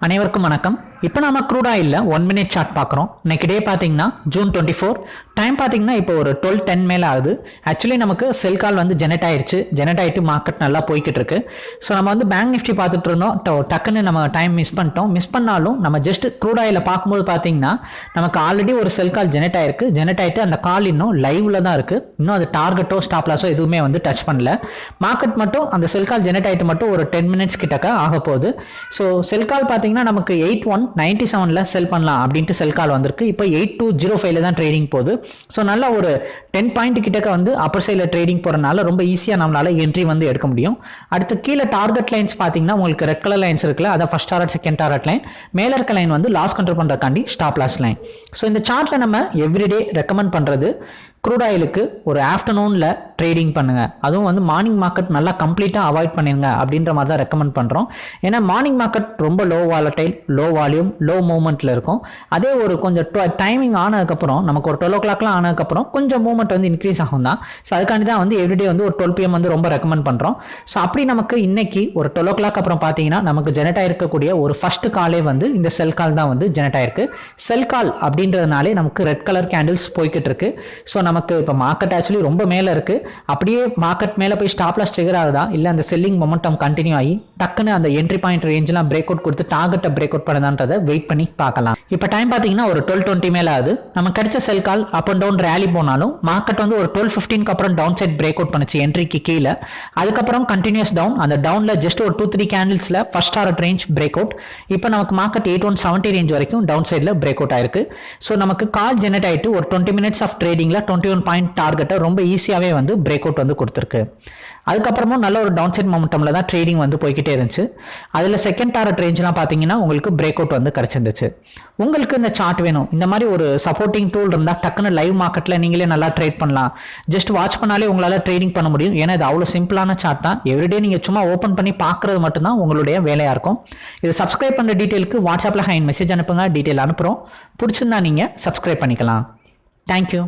அனைவருக்கும் வணக்கம். இப்போ நம்ம க்ரூட் இல்லை ஒன் மினிட் சார்ட் பார்க்குறோம் இன்னைக்கு டே பார்த்தீங்கன்னா ஜூன் டுவெண்ட்டி ஃபோர் டைம் பார்த்தீங்கன்னா இப்போ ஒரு டுவெல் டென் மேலே ஆகுது. ஆக்சுவலி நமக்கு செல் கால் வந்து ஜெனரேட் ஆயிடுச்சு ஜெனரேட் ஆகிட்டு மார்க்கெட் நல்லா போய்கிட்டு இருக்கு. ஸோ நம்ம வந்து பேங்க் நிஃப்டி பார்த்துட்டு இருந்தோம். டக்குன்னு நம்ம டைம் மிஸ் பண்ணிட்டோம். மிஸ் பண்ணாலும் நம்ம ஜஸ்ட் க்ரூட் ஆயில பார்க்கும்போது பார்த்தீங்கன்னா நமக்கு ஆல்ரெடி ஒரு செல் கால் ஜெனரேட் ஆயிருக்கு. ஜெனரேட் ஆகிட்டு அந்த கால் இன்னும் லைவில் தான் இருக்கு. இன்னும் அது டார்கெட்டோ ஸ்டாப்லாஸோ எதுவுமே வந்து டச் பண்ணல. மார்க்கெட் மட்டும் அந்த செல் கால் ஜெனரேட் ஆகிட்டு மட்டும் ஒரு டென் மினிட்ஸ் கிட்டக்க ஆக போகுது. ஸோ செல் கால் பார்த்தீங்கன்னா நமக்கு எயிட் ஒன் நைன்டி செவனில் செல் பண்ணலாம் அப்படின்ட்டு செல் கால் வந்திருக்கு. இப்போ எயிட் டூ ஜீரோ ஃபைவ்ல தான் ட்ரேடிங் போகுது. ஸோ நல்ல ஒரு டென் பாயிண்ட் கிட்டக்க வந்து அப்பர் சைடில் ட்ரேடிங் போகிறனால ரொம்ப ஈஸியாக நம்மளால் என்ட்ரி வந்து எடுக்க முடியும். அடுத்து கீழே டார்கெட் லைன்ஸ் பார்த்தீங்கன்னா உங்களுக்கு ரெட் கலர் லைன்ஸ் இருக்குல்ல அதை first target second target line மேலே இருக்க லைன் வந்து லாஸ் கண்ட்ரோல் பண்ணுறக்காண்டி ஸ்டாப் லாஸ் லைன் ஸோ இந்த சார்ட்டில் நம்ம எவ்ரிடே ரெக்கமெண்ட் பண்ணுறது க்ரூட் ஆயிலுக்கு ஒரு ஆஃப்டர்நூனில் ட்ரேடிங் பண்ணுங்கள் அதுவும் வந்து மார்னிங் மார்க்கெட் நல்லா கம்ப்ளீட்டாக அவாய்ட் பண்ணிருங்க அப்படின்ற மாதிரி தான் ரெக்கமெண்ட் பண்ணுறோம் ஏன்னா மார்னிங் மார்க்கெட் ரொம்ப low volatile low volume low மூவ்மெண்ட்டில் இருக்கும். அதே ஒரு கொஞ்சம் டைமிங் ஆனதுக்கப்புறம் நமக்கு ஒரு டுவெல் ஓ கிளாக்லாம் ஆனதுக்கப்புறம் கொஞ்சம் மூவ்மெண்ட் வந்து இன்க்ரீஸ் ஆகும் தான். ஸோ அதுக்காண்டி தான் வந்து எவ்ரிடே வந்து ஒரு டுவெல் பிஎம் வந்து ரொம்ப ரெக்கமெண்ட் பண்ணுறோம் ஸோ அப்படி நமக்கு இன்னைக்கு ஒரு டுவெல் ஓ கிளாக் அப்புறம் பார்த்தீங்கன்னா நமக்கு ஜெனரேட் ஆயிருக்கக்கூடிய ஒரு ஃபர்ஸ்ட் காலே வந்து இந்த செல் கால் தான் வந்து ஜெனரேட் ஆயிருக்கு. செல் கால் அப்படின்றதுனாலே நமக்கு ரெட் கலர் கேண்டில்ஸ் போய்கிட்டு இருக்கு. ஸோ நமக்கு இப்போ மார்க்கெட் ஆக்சுவலி ரொம்ப மேலே இருக்கு. அப்படியே மார்க்கெட் மேலே போய் ஸ்டாப்லாஸ் ட்ரிகர் ஆகுதா? இல்லை அந்த செல்லிங் மொமெண்டம் கண்டினியூ ஆகி டக்குன்னு அந்த என்ட்ரி பாயிண்ட் ரேஞ்செலாம் பிரேக் அவுட் கொடுத்து டார்கெட்டை பிரேக் அவுட் பண்ணுதான்றதை வெயிட் பண்ணி பார்க்கலாம். இப்போ டைம் பார்த்தீங்கன்னா ஒரு டுவெல் டுவெண்ட்டி மேலே ஆகுது. நம்ம கிடைச்ச sell call up and down rally போனாலும் மார்க்கெட் வந்து ஒரு டுவெல் ஃபிஃப்டீனுக்கு அப்புறம் டவுன் சைட் பிரேக் அவுட் பண்ணுச்சு என்ட்ரிக்கு கீழே. அதுக்கப்புறம் கண்டினியூஸ் டவுன் அந்த டவுனில் ஜஸ்ட் ஒரு two three கேண்டில்ஸில் first target range break out இப்போ நமக்கு market eight one seventy range வரைக்கும் டவுன் சைடில் பிரேக் அவுட் ஆயிருக்கு. ஸோ நமக்கு கால் ஜெனரேட் ஆகிட்டு ஒரு டுவெண்ட்டி மினிட்ஸ் ஆஃப் ட்ரேடிங்கில் டுவெண்ட்டி ஒன் பாயிண்ட் டார்கெட்டை ரொம்ப ஈஸியாகவே வந்து பிரேக் அவுட் வந்து கொடுத்துருக்கு. அதுக்கப்புறமும் நல்ல ஒரு டவுன் சைட் மொமெண்டமில் தான் ட்ரேடிங் வந்து போய்கிட்டே இருந்துச்சு. அதில் செகண்ட் டாரட் ரேஞ்செலாம் பார்த்தீங்கன்னா உங்களுக்கு பிரேக் அவுட் வந்து கிடச்சிருந்துச்சு. உங்களுக்கு இந்த சார்ட் வேணும். இந்த மாதிரி ஒரு சப்போர்ட்டிங் டூல் இருந்தால் டக்குன்னு லைவ் மார்க்கெட்டில் நீங்களே நல்லா ட்ரேட் பண்ணலாம். ஜஸ்ட் வாட்ச் பண்ணாலே உங்களால் ட்ரேடிங் பண்ண முடியும். ஏன்னா இது அவ்வளோ சிம்பிளான சார்ட் தான். எவ்ரிடே நீங்கள் சும்மா ஓப்பன் பண்ணி பார்க்குறது மட்டும்தான் உங்களுடைய வேலையாக இருக்கும். இது சப்ஸ்கிரைப் பண்ணுற டீட்டெயிலுக்கு வாட்ஸ்அப்பில் ஹைன் மெசேஜ் அனுப்புங்க. டீட்டெயில் அனுப்புகிறோம் பிடிச்சிருந்தா நீங்கள் சப்ஸ்கிரைப் பண்ணிக்கலாம். தேங்க்யூ